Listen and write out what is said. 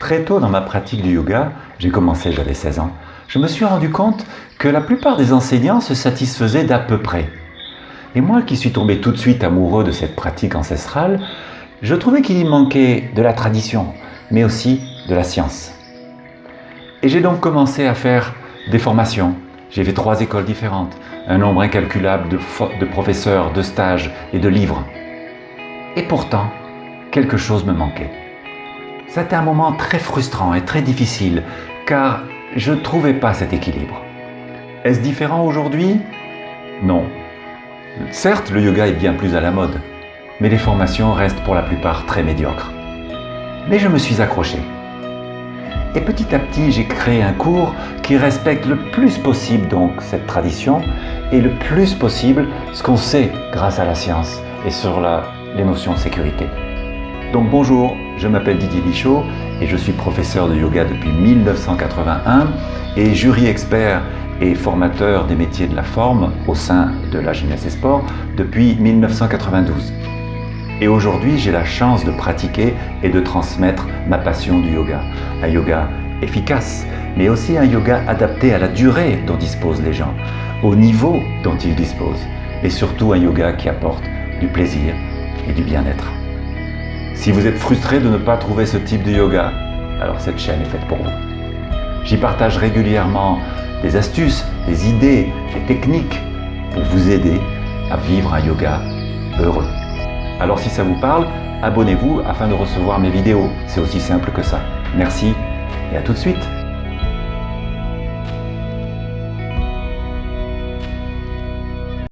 Très tôt dans ma pratique du yoga, j'ai commencé, j'avais 16 ans, je me suis rendu compte que la plupart des enseignants se satisfaisaient d'à peu près. Et moi qui suis tombé tout de suite amoureux de cette pratique ancestrale, je trouvais qu'il y manquait de la tradition, mais aussi de la science. Et j'ai donc commencé à faire des formations. J'ai fait trois écoles différentes, un nombre incalculable de, de professeurs, de stages et de livres. Et pourtant, quelque chose me manquait. C'était un moment très frustrant et très difficile, car je ne trouvais pas cet équilibre. Est-ce différent aujourd'hui? Non. Certes, le yoga est bien plus à la mode, mais les formations restent pour la plupart très médiocres. Mais je me suis accroché. Et petit à petit, j'ai créé un cours qui respecte le plus possible donc cette tradition et le plus possible ce qu'on sait grâce à la science et sur les notions de sécurité. Donc bonjour, je m'appelle Didier Bichot et je suis professeur de yoga depuis 1981 et jury expert et formateur des métiers de la forme au sein de la gymnase et sport depuis 1992. Et aujourd'hui, j'ai la chance de pratiquer et de transmettre ma passion du yoga. Un yoga efficace, mais aussi un yoga adapté à la durée dont disposent les gens, au niveau dont ils disposent, et surtout un yoga qui apporte du plaisir et du bien-être. Si vous êtes frustré de ne pas trouver ce type de yoga, alors cette chaîne est faite pour vous. J'y partage régulièrement des astuces, des idées, des techniques pour vous aider à vivre un yoga heureux. Alors si ça vous parle, abonnez-vous afin de recevoir mes vidéos. C'est aussi simple que ça. Merci et à tout de suite